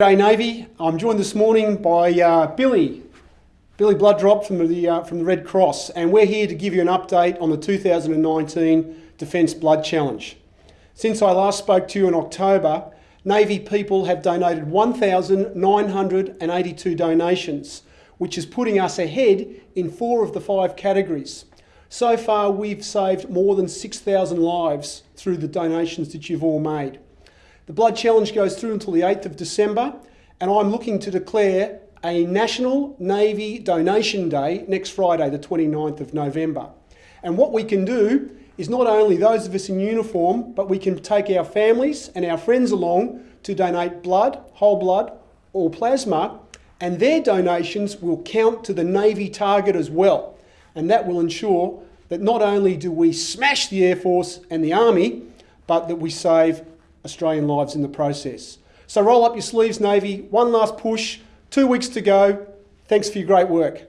G'day Navy. I'm joined this morning by uh, Billy, Billy Blooddrop from the, uh, from the Red Cross, and we're here to give you an update on the 2019 Defence Blood Challenge. Since I last spoke to you in October, Navy people have donated 1,982 donations, which is putting us ahead in four of the five categories. So far, we've saved more than 6,000 lives through the donations that you've all made. The Blood Challenge goes through until the 8th of December, and I'm looking to declare a National Navy Donation Day next Friday, the 29th of November. And what we can do is not only those of us in uniform, but we can take our families and our friends along to donate blood, whole blood, or plasma, and their donations will count to the Navy target as well. And that will ensure that not only do we smash the Air Force and the Army, but that we save Australian lives in the process. So roll up your sleeves, Navy. One last push. Two weeks to go. Thanks for your great work.